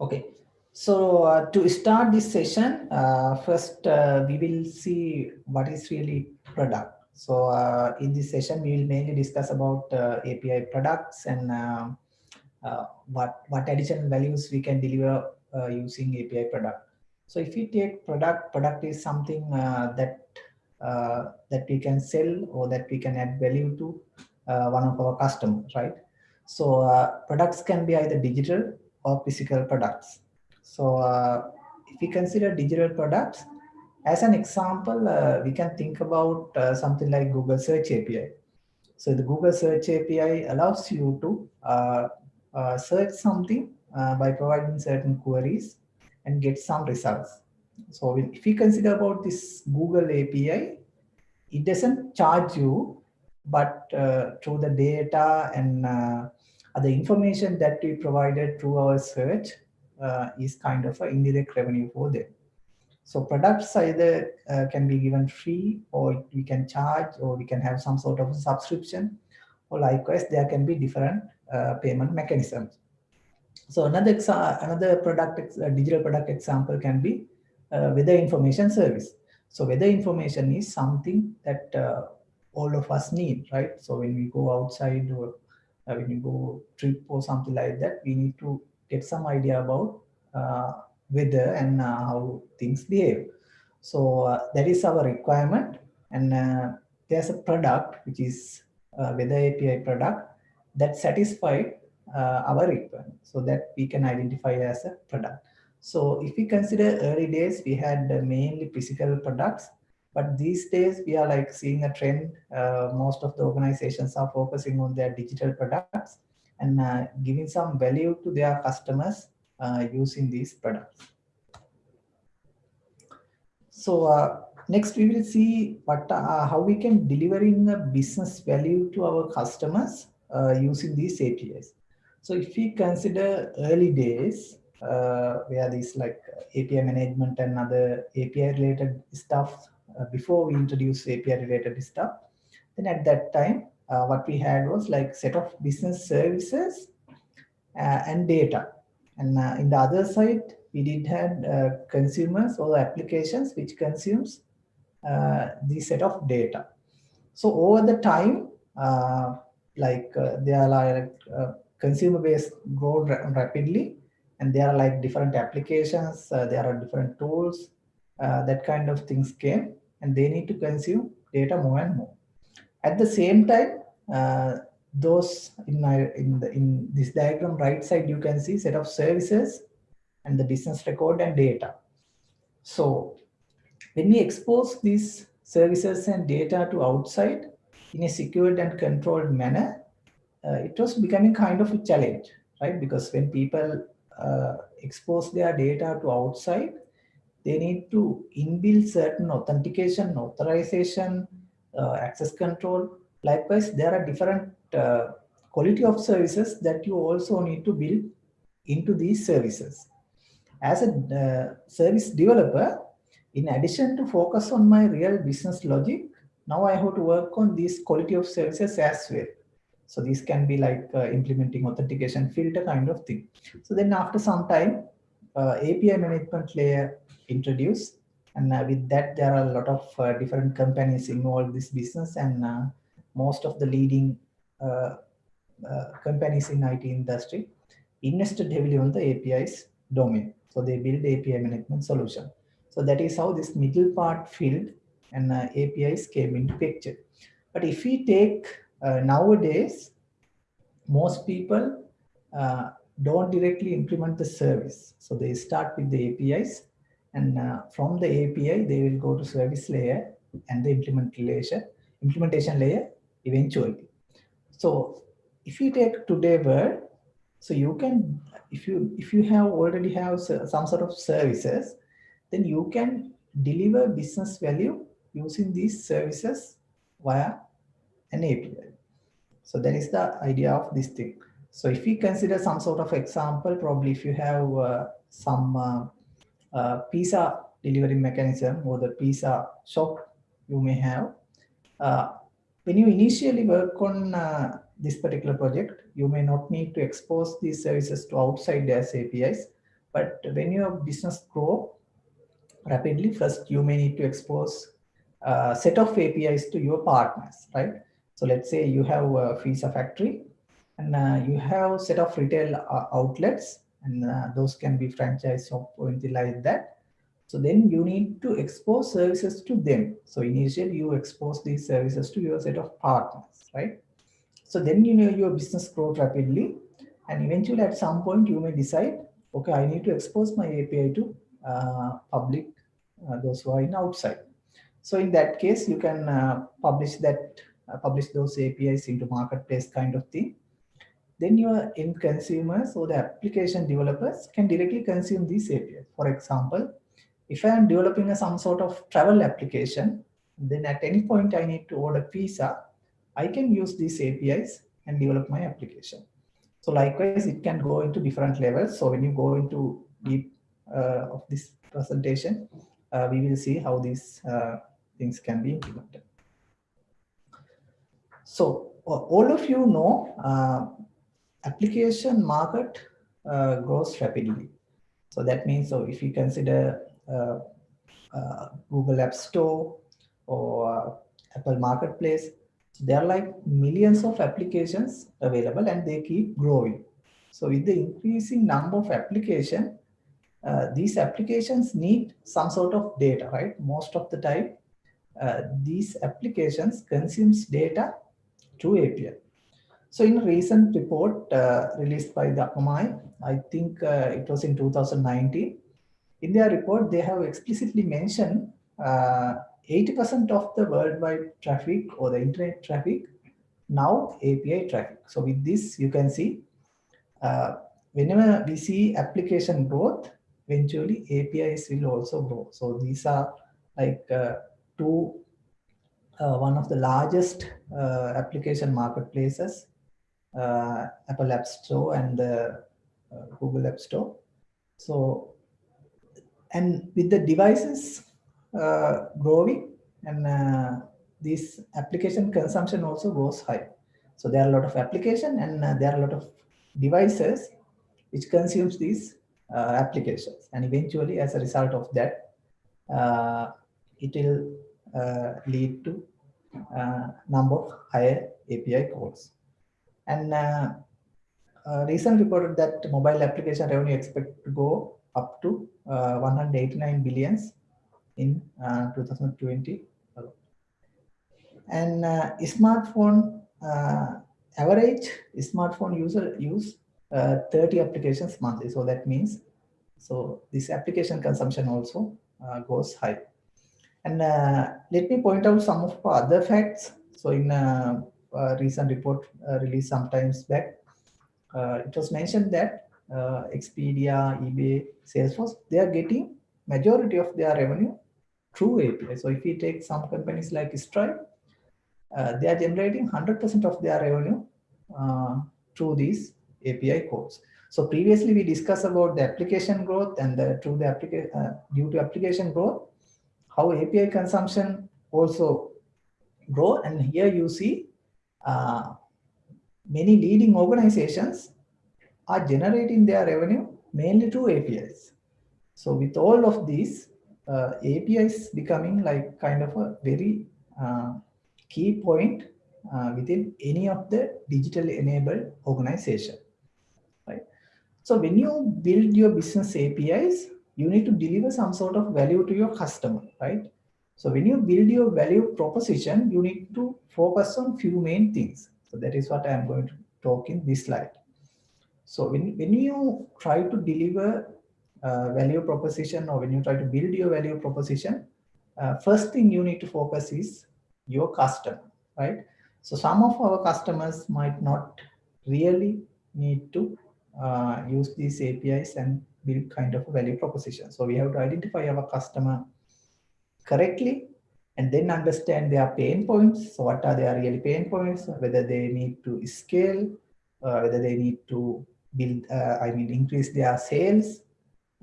Okay, so uh, to start this session, uh, first uh, we will see what is really product. So uh, in this session, we will mainly discuss about uh, API products and uh, what, what additional values we can deliver using API product. So if we take product, product is something that that we can sell or that we can add value to one of our customers, right? So products can be either digital or physical products. So uh, if we consider digital products, as an example, uh, we can think about uh, something like Google Search API. So the Google Search API allows you to uh, uh, search something uh, by providing certain queries and get some results. So if we consider about this Google API, it doesn't charge you, but through the data and the information that we provided through our search uh, is kind of an indirect revenue for them. So products either uh, can be given free or we can charge or we can have some sort of subscription or likewise there can be different uh, payment mechanisms. So another another product, uh, digital product example can be uh, weather information service. So weather information is something that all of us need, right? So when we go outside or uh, when you go trip or something like that, we need to get some idea about uh, weather and uh, how things behave. So uh, that is our requirement. And uh, there's a product, which is weather API product that satisfied our requirement so that we can identify as a product. So if we consider early days, we had mainly physical products but these days we are like seeing a trend. Uh, most of the organizations are focusing on their digital products and uh, giving some value to their customers uh, using these products. So uh, next we will see what uh, how we can delivering a business value to our customers uh, using these APIs. So if we consider early days, where these like API management and other API related stuff uh, before we introduce API related stuff. Then at that time, uh, what we had was like set of business services uh, and data. And in the other side, we did have consumers or applications which consumes the set of data. So over the time, like there are like consumer base grow rapidly and there are like different applications, uh, there are different tools, uh, that kind of things came and they need to consume data more and more. At the same time, uh, those in my in the in this diagram right side you can see set of services and the business record and data. So when we expose these services and data to outside in a secured and controlled manner, uh, it was becoming kind of a challenge, right? Because when people uh, expose their data to outside, they need to inbuild certain authentication, authorization, uh, access control. Likewise, there are different uh, quality of services that you also need to build into these services. As a uh, service developer, in addition to focus on my real business logic, now I have to work on these quality of services as well. So these can be like uh, implementing authentication filter kind of thing. So then after some time, uh, API management layer introduced. And uh, with that, there are a lot of uh, different companies involved in this business and uh, most of the leading uh, uh, companies in IT industry invested heavily on the APIs domain. So they build API management solution. So that is how this middle part filled and uh, APIs came into picture. But if we take nowadays, most people don't directly implement the service. So they start with the APIs and uh, from the API, they will go to service layer and the implementation, implementation layer eventually. So if you take today world, so you can, if you if you have already have some sort of services, then you can deliver business value using these services via an API. So that is the idea of this thing. So if we consider some sort of example, probably if you have uh, some uh, uh, pizza delivery mechanism or the pizza shop you may have. Uh, when you initially work on uh, this particular project, you may not need to expose these services to outside as APIs, But when your business grow rapidly, first you may need to expose a set of APIs to your partners, right? So let's say you have a pizza factory and uh, you have set of retail uh, outlets and uh, those can be franchise or anything like that. So then you need to expose services to them. So initially you expose these services to your set of partners, right? So then you know your business grows rapidly and eventually at some point you may decide, okay, I need to expose my API to uh, public, uh, those who are in outside. So in that case, you can uh, publish that, publish those APIs into marketplace kind of thing. Then your end consumers or the application developers can directly consume these APIs. For example, if I am developing a, some sort of travel application, then at any point I need to order pizza, I can use these APIs and develop my application. So likewise, it can go into different levels. So when you go into deep uh, of this presentation, uh, we will see how these uh, things can be implemented. So all of you know uh, application market uh, grows rapidly. So that means so if you consider uh, uh Google App Store or Apple Marketplace, so there are like millions of applications available and they keep growing. So with the increasing number of application, uh, these applications need some sort of data, right? Most of the time, uh, these applications consumes data through API. So in a recent report uh, released by the Akamai, I think uh, it was in 2019, in their report, they have explicitly mentioned 80% uh, of the worldwide traffic or the internet traffic now API traffic. So with this, you can see uh, whenever we see application growth, eventually APIs will also grow. So these are like uh, to uh, one of the largest uh, application marketplaces, Apple App Store and the Google App Store. So, and with the devices growing and this application consumption also goes high. So there are a lot of application and uh, there are a lot of devices which consumes these uh, applications. And eventually as a result of that, uh, it will uh, lead to uh, number of higher API calls. And uh, recent reported that mobile application revenue expect to go up to 189 billions in 2020 and uh, smartphone uh, average smartphone user use uh, 30 applications monthly. So that means so this application consumption also goes high. And uh, let me point out some of other facts. So in recent report uh, released sometimes back, uh, it was mentioned that uh, Expedia, eBay, Salesforce, they are getting majority of their revenue through API. So if we take some companies like Stripe, uh, they are generating 100% of their revenue uh, through these API calls. So previously we discussed about the application growth and the, through the application uh, due to application growth, how API consumption also grow. And here you see uh, many leading organizations are generating their revenue mainly through APIs. So with all of these, uh, APIs becoming like kind of a very uh, key point uh, within any of the digitally enabled organization. Right. So when you build your business APIs, you need to deliver some sort of value to your customer, right? So when you build your value proposition, you need to focus on few main things. So that is what I'm going to talk in this slide. So when, when you try to deliver uh, value proposition or when you try to build your value proposition, uh, first thing you need to focus is your customer, right? So some of our customers might not really need to uh, use these APIs and build kind of a value proposition. So we have to identify our customer correctly and then understand their pain points. So what are their really pain points, whether they need to scale, uh, whether they need to build, uh, I mean, increase their sales,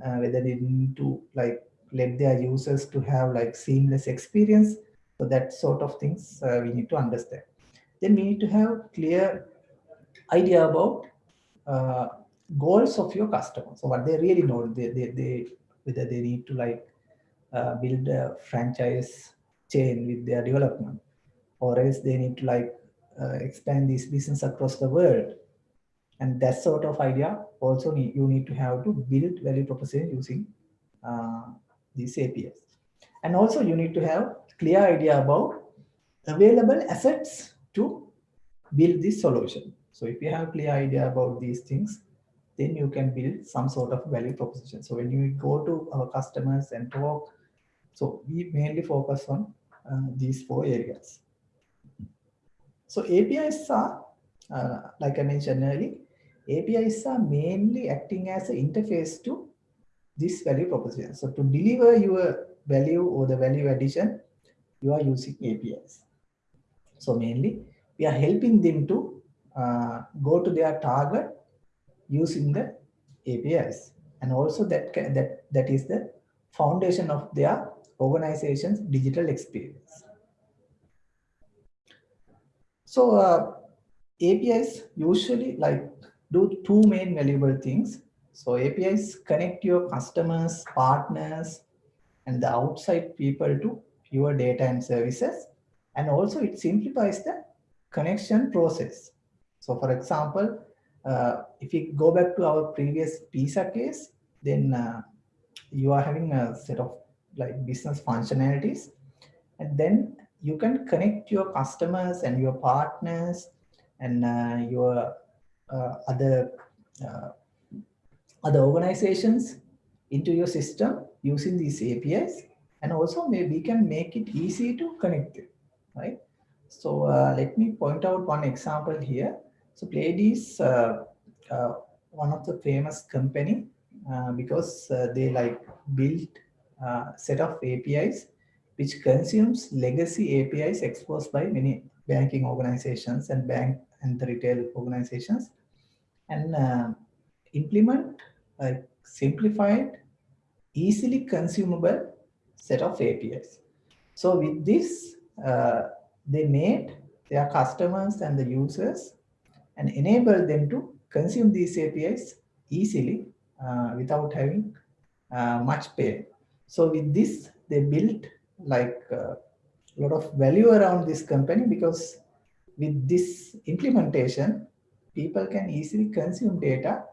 uh, whether they need to like let their users to have like seamless experience. So that sort of things uh, we need to understand. Then we need to have clear idea about uh, goals of your customer. So what they really know, they, they, they whether they need to like uh, build a franchise chain with their development, or else they need to like uh, expand this business across the world. And that sort of idea also need, you need to have to build value proposition using uh, these APIs. And also you need to have clear idea about available assets to build this solution. So if you have clear idea about these things, then you can build some sort of value proposition. So when you go to our customers and talk, so we mainly focus on uh, these four areas. So APIs are, uh, like I mentioned earlier, APIs are mainly acting as an interface to this value proposition. So to deliver your value or the value addition, you are using APIs. So mainly we are helping them to uh, go to their target using the APIs. And also that, that, that is the foundation of their organization's digital experience. So uh, APIs usually like do two main valuable things. So APIs connect your customers, partners, and the outside people to your data and services. And also it simplifies the connection process. So for example, uh, if we go back to our previous PISA case, then uh, you are having a set of like business functionalities, and then you can connect your customers and your partners and uh, your uh, other uh, other organizations into your system using these APIs, and also maybe we can make it easy to connect it, right? So uh, let me point out one example here. So Plaid is, uh, uh, one of the famous company because they like built a set of APIs which consumes legacy APIs exposed by many banking organizations and bank and the retail organizations and uh, implement a simplified, easily consumable set of APIs. So with this, uh, they made their customers and the users and enable them to consume these APIs easily uh, without having uh, much pain. So with this, they built like uh, a lot of value around this company because with this implementation, people can easily consume data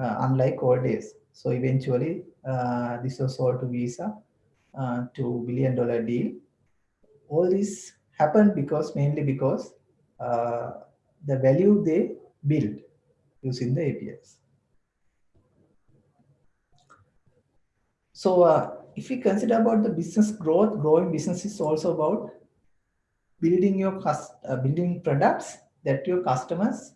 uh, unlike old days. So eventually, uh, this was sold to Visa, uh, to billion dollar deal. All this happened because mainly because the value they build using the APIs. So uh, if we consider about the business growth, growing business is also about building your uh, building products that your customers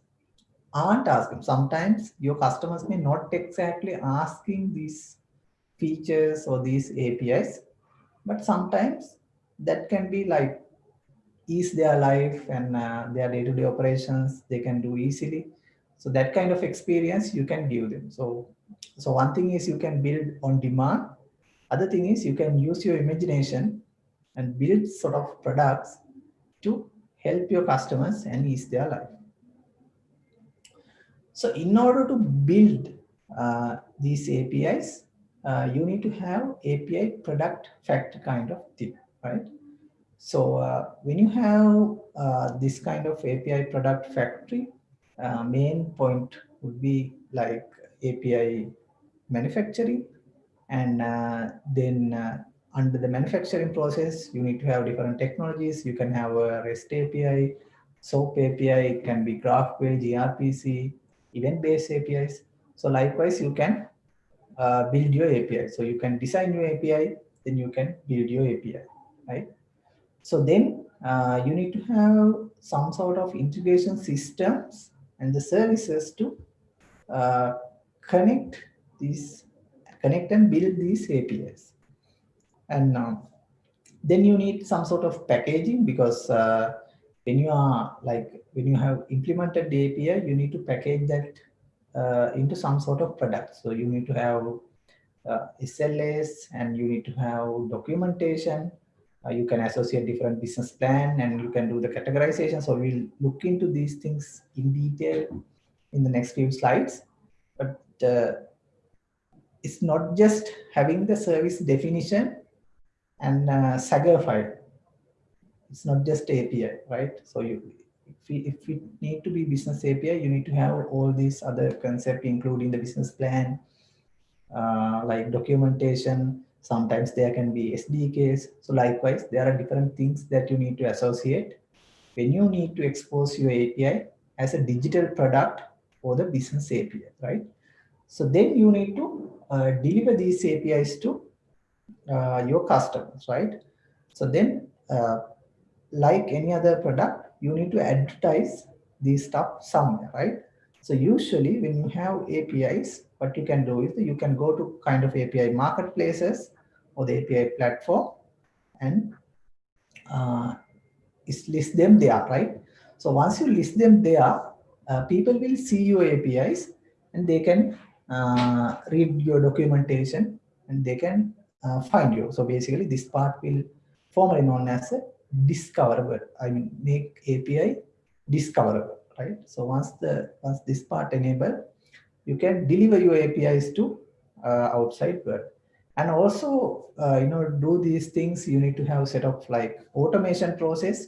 aren't asking. Sometimes your customers may not exactly asking these features or these APIs, but sometimes that can be like ease their life and uh, their day-to-day -day operations they can do easily so that kind of experience you can give them so so one thing is you can build on demand other thing is you can use your imagination and build sort of products to help your customers and ease their life so in order to build uh, these apis uh, you need to have api product fact kind of thing right so uh, when you have uh, this kind of API product factory, uh, main point would be like API manufacturing. And uh, then uh, under the manufacturing process, you need to have different technologies. You can have a REST API, SOAP API, it can be GraphQL, gRPC, event-based APIs. So likewise, you can uh, build your API. So you can design your API, then you can build your API, right? So then uh, you need to have some sort of integration systems and the services to uh, connect these, connect and build these APIs. And uh, then you need some sort of packaging because uh, when you are like, when you have implemented the API, you need to package that uh, into some sort of product. So you need to have uh, SLAs and you need to have documentation uh, you can associate different business plan and you can do the categorization. So we'll look into these things in detail in the next few slides. But it's not just having the service definition and uh, Swagger file. It's not just API, right? So you, if we, if we need to be business API, you need to have all these other concepts, including the business plan, uh, like documentation. Sometimes there can be SDKs. So likewise, there are different things that you need to associate when you need to expose your API as a digital product for the business API, right? So then you need to uh, deliver these APIs to uh, your customers, right? So then, uh, like any other product, you need to advertise these stuff somewhere, right? So usually when you have APIs, what you can do is you can go to kind of API marketplaces or the API platform and uh, list them there, right? So once you list them there, uh, people will see your APIs and they can uh, read your documentation and they can uh, find you. So basically this part will formally known as a discoverable. I mean, make API discoverable, right? So once the once this part enable, you can deliver your APIs to uh, outside world. And also, uh, you know, do these things, you need to have set of like automation process.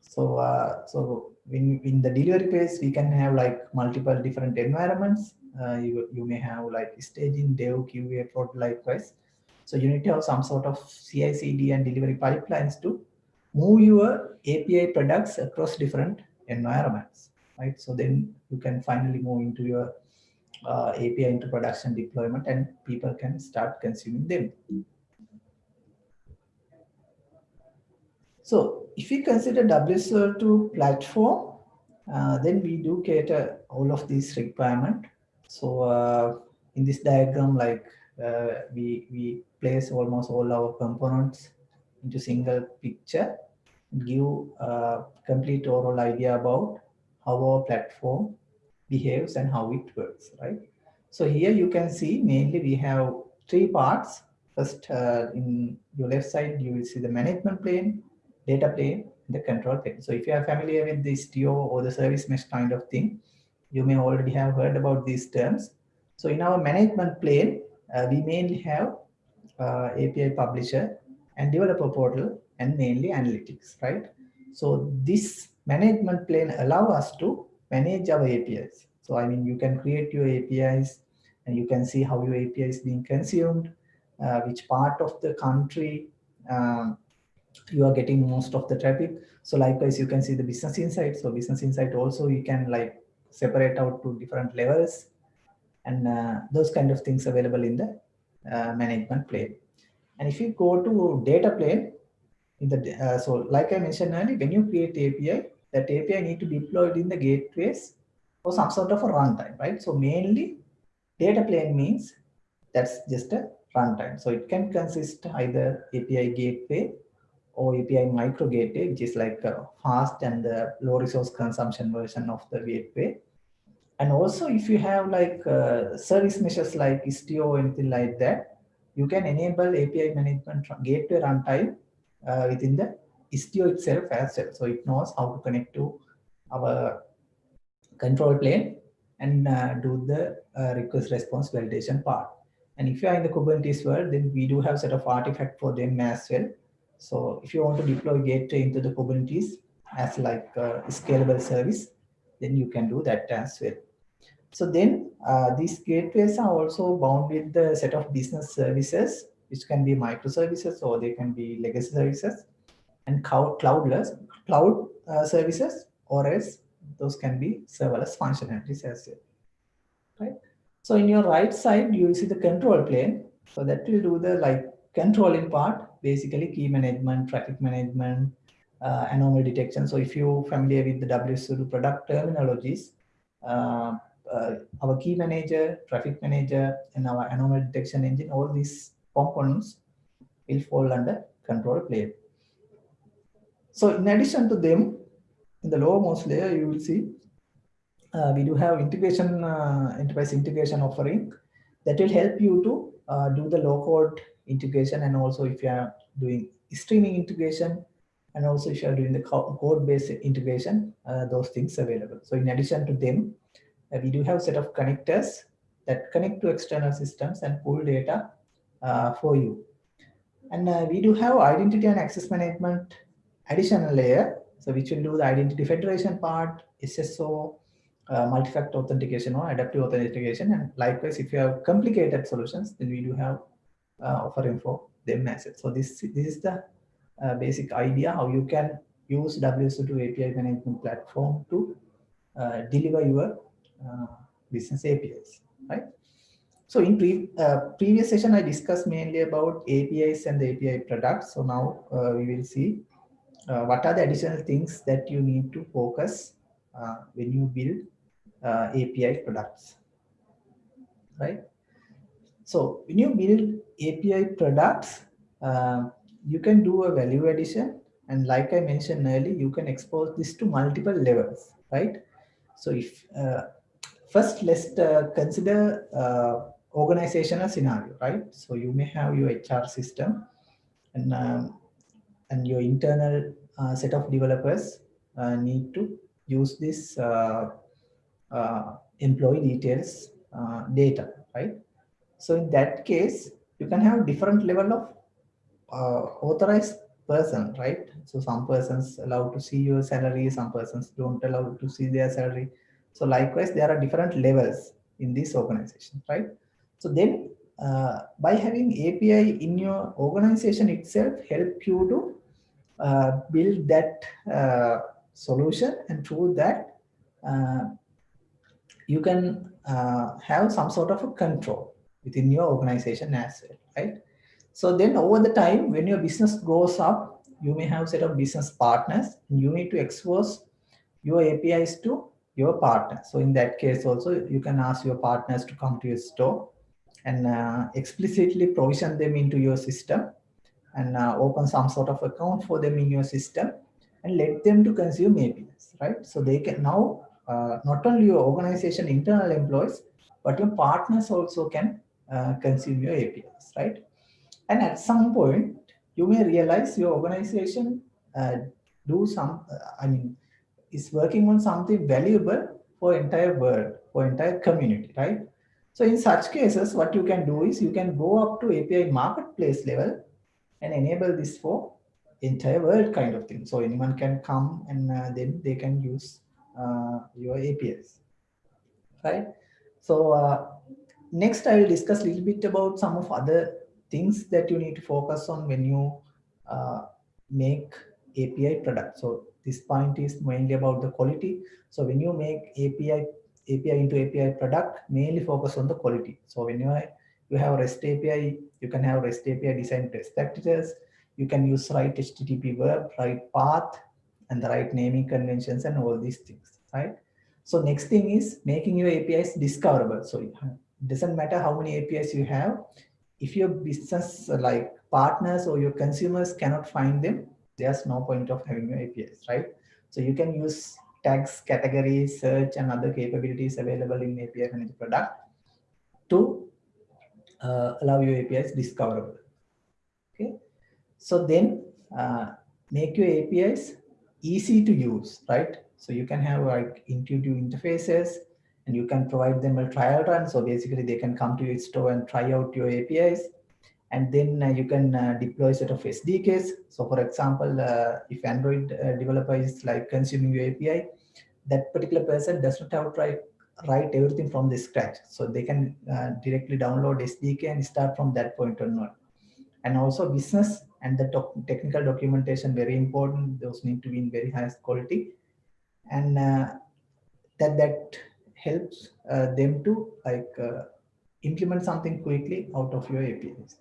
So, uh, so in, in the delivery phase, we can have like multiple different environments. Uh, you, you may have like staging, dev, QA, prod likewise. So you need to have some sort of CI, CD and delivery pipelines to move your API products across different environments, right? So then you can finally move into your uh, API into production deployment and people can start consuming them. So if we consider WSO2 platform, uh, then we do cater all of these requirement. So uh, in this diagram, like uh, we, we place almost all our components into single picture, give a complete overall idea about how our platform behaves and how it works, right? So here you can see mainly we have three parts. First, uh, in your left side, you will see the management plane, data plane, the control plane. So if you are familiar with the Istio or the service mesh kind of thing, you may already have heard about these terms. So in our management plane, uh, we mainly have uh, API publisher and developer portal and mainly analytics, right? So this management plane allow us to manage our APIs. So I mean, you can create your APIs and you can see how your API is being consumed, uh, which part of the country um, you are getting most of the traffic. So likewise, you can see the business insight. So business insight also you can like separate out to different levels and uh, those kind of things available in the uh, management plane. And if you go to data plane, in the uh, so like I mentioned earlier, when you create API, that API need to be deployed in the gateways or some sort of a runtime, right? So mainly data plane means that's just a runtime. So it can consist either API gateway or API micro gateway, which is like a fast and the low resource consumption version of the gateway. And also if you have like uh, service meshes like Istio or anything like that, you can enable API management gateway runtime uh, within the Istio itself as well. So it knows how to connect to our control plane and uh, do the uh, request response validation part. And if you are in the Kubernetes world, then we do have set of artifact for them as well. So if you want to deploy gateway into the Kubernetes as like a scalable service, then you can do that as well. So then uh, these gateways are also bound with the set of business services, which can be microservices or they can be legacy services and cloudless cloud uh, services or else those can be serverless functionalities as well. Right. So in your right side, you will see the control plane. So that will do the like controlling part, basically key management, traffic management, uh, anomaly detection. So if you're familiar with the WSO2 product terminologies, uh, uh, our key manager, traffic manager, and our anomaly detection engine, all these components will fall under control plane. So in addition to them, in the lowermost layer, you will see uh, we do have integration, uh, enterprise integration offering that will help you to uh, do the low code integration and also if you are doing streaming integration and also if you are doing the code based integration, uh, those things available. So in addition to them, uh, we do have set of connectors that connect to external systems and pull data uh, for you. And uh, we do have identity and access management additional layer, so which will do the identity federation part, SSO, uh, multi-factor authentication or adaptive authentication. And likewise, if you have complicated solutions, then we do have offering for them as well. So this, this is the uh, basic idea how you can use WSO2 API management platform to uh, deliver your uh, business APIs, right? So in pre uh, previous session, I discussed mainly about APIs and the API products. So now uh, we will see uh, what are the additional things that you need to focus uh, when you build uh, API products, right? So when you build API products, uh, you can do a value addition. And like I mentioned earlier, you can expose this to multiple levels, right? So if first let's consider organizational scenario, right? So you may have your HR system and, um, and your internal uh, set of developers uh, need to use this uh, uh employee details uh, data, right? So in that case, you can have different level of uh, authorized person, right? So some persons allowed to see your salary, some persons don't allow to see their salary. So likewise, there are different levels in this organization, right? So then uh, by having API in your organization itself help you to uh, build that uh, solution and through that uh, you can uh, have some sort of a control within your organization as well, right? So then over the time, when your business grows up, you may have set of business partners and you need to expose your APIs to your partner. So in that case also, you can ask your partners to come to your store and uh, explicitly provision them into your system and uh, open some sort of account for them in your system and let them to consume APIs, right? So they can now, uh, not only your organization internal employees, but your partners also can uh, consume your APIs, right? And at some point, you may realize your organization uh, do some, uh, I mean, is working on something valuable for entire world, for entire community, right? So in such cases, what you can do is you can go up to API marketplace level and enable this for entire world kind of thing. So anyone can come and uh, then they can use uh, your APIs, right? So uh, next I will discuss a little bit about some of other things that you need to focus on when you uh, make API product. So this point is mainly about the quality. So when you make API API into API product, mainly focus on the quality. So when you, you have REST API, you can have REST API design best practices. You can use right HTTP verb, right path, and the right naming conventions and all these things, right? So next thing is making your APIs discoverable. So doesn't matter how many APIs you have. If your business like partners or your consumers cannot find them, there's no point of having your APIs, right? So you can use tags, categories, search, and other capabilities available in API Manager product to uh, allow your APIs discoverable. Okay, so then uh, make your APIs easy to use, right? So you can have like intuitive interfaces and you can provide them a trial run. So basically they can come to your store and try out your APIs and then uh, you can uh, deploy set of SDKs. So for example, uh, if Android uh, developer is like consuming your API, that particular person does not have to write, write everything from the scratch. So they can uh, directly download SDK and start from that point onward. And also business and the technical documentation, very important. Those need to be in very highest quality. And uh, that, that helps them to like implement something quickly out of your APIs.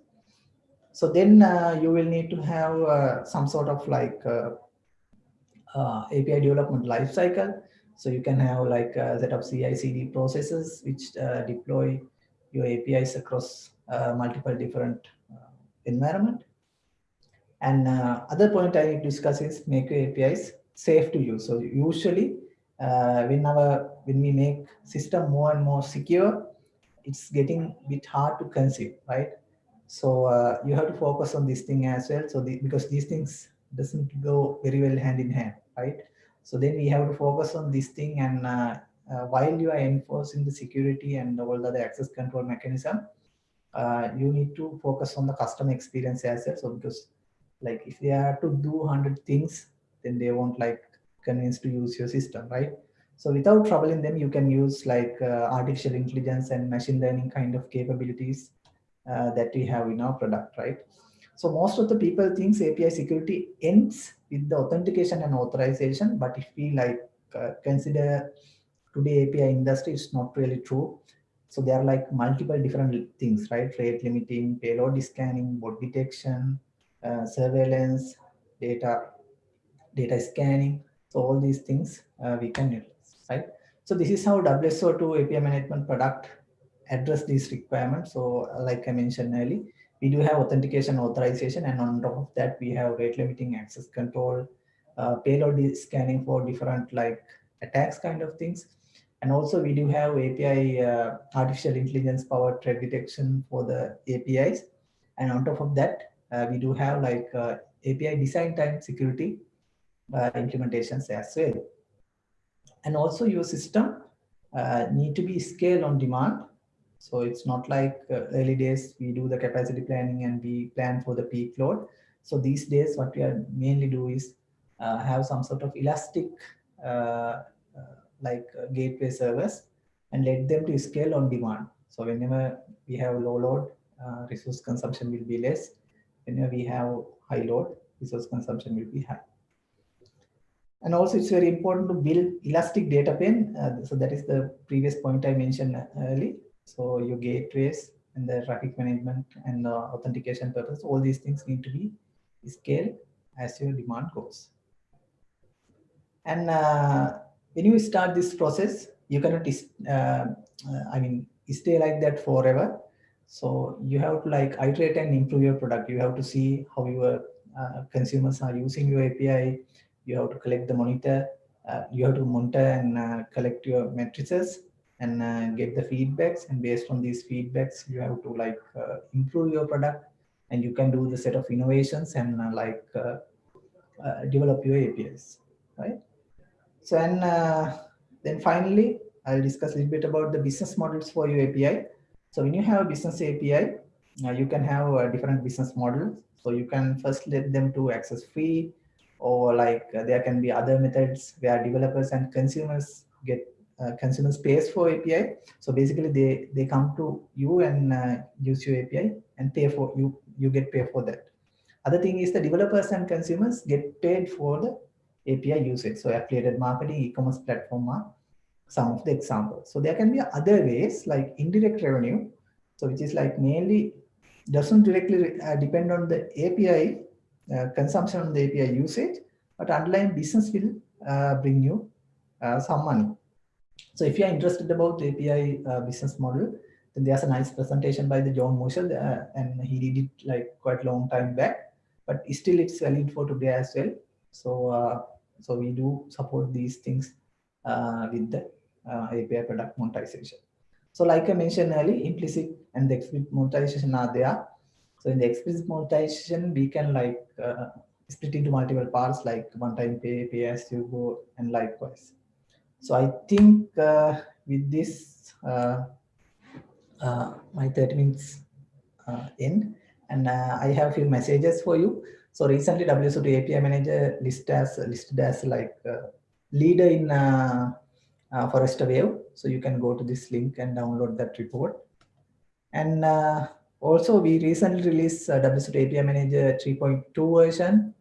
So then uh, you will need to have uh, some sort of like uh, uh API development lifecycle. So you can have like a uh, set of CI/CD processes which uh, deploy your APIs across multiple different environment. And other point I discuss is make your APIs safe to use. So usually when our when we make system more and more secure, it's getting a bit hard to conceive, right? So uh, you have to focus on this thing as well. So the, because these things doesn't go very well hand in hand, right? So then we have to focus on this thing and uh, uh, while you are enforcing the security and all the access control mechanism, uh, you need to focus on the customer experience as well. So because like if they are to do 100 things, then they won't like convince to use your system, right? So without troubling them, you can use like uh, artificial intelligence and machine learning kind of capabilities uh, that we have in our product, right? So most of the people thinks API security ends with the authentication and authorization, but if we like uh, consider today API industry, it's not really true. So there are like multiple different things, right? Rate limiting, payload scanning, bot detection, uh, surveillance, data, data scanning. So all these things uh, we can right? So this is how WSO2 API management product address these requirements. So like I mentioned earlier, we do have authentication authorization and on top of that we have rate limiting access control uh, payload scanning for different like attacks kind of things and also we do have api uh, artificial intelligence powered threat detection for the apis and on top of that uh, we do have like uh, api design time security uh, implementations as well and also your system uh, need to be scaled on demand so it's not like uh, early days, we do the capacity planning and we plan for the peak load. So these days, what we are mainly do is uh, have some sort of elastic uh, uh like uh, gateway servers and let them to scale on demand. So whenever we have low load, resource consumption will be less. Whenever we have high load, resource consumption will be high. And also it's very important to build elastic data plane. so that is the previous point I mentioned earlier so your gateways and the traffic management and the authentication purpose, all these things need to be scaled as your demand goes. And uh, when you start this process, you cannot, uh, uh, I mean, stay like that forever. So you have to like iterate and improve your product. You have to see how your uh, consumers are using your API. You have to collect the monitor. Uh, you have to monitor and uh, collect your matrices and uh, get the feedbacks. And based on these feedbacks you have to like uh, improve your product. And you can do the set of innovations and uh, like uh, develop your apis right? So and then finally i'll discuss a little bit about the business models for your api so when you have a business api you can have different business models. So you can first let them to access free or like there can be other methods where developers and consumers get uh, consumer space for API. So basically they, they come to you and uh, use your API and pay for you, you get paid for that. Other thing is the developers and consumers get paid for the API usage. So affiliated marketing, e-commerce platform are some of the examples. So there can be other ways like indirect revenue. So which is like mainly doesn't directly uh, depend on the API uh, consumption on the API usage, but underlying business will uh, bring you uh, some money. So if you are interested about the API uh, business model, then there's a nice presentation by the John Musser, uh, and he did it like quite long time back, but still it's valid for today as well. So uh, so we do support these things uh, with the uh, API product monetization. So like I mentioned earlier, implicit and the explicit monetization are there. So in the explicit monetization, we can like uh, split into multiple parts like one-time pay, pay as you go, and likewise. So I think uh, with this, uh, uh, my 30 minutes uh, end, and uh, I have few messages for you. So recently WSO2 API Manager listed as, listed as like uh, leader in Forrester Wave. So you can go to this link and download that report. And also we recently released uh, WSO2 API Manager 3.2 version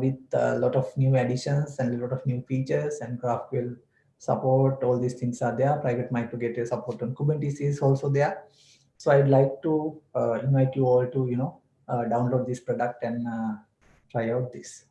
with a lot of new additions and a lot of new features and GraphQL support, all these things are there. Private microgateway support on Kubernetes is also there. So I'd like to uh, invite you all to, you know, uh, download this product and uh, try out this.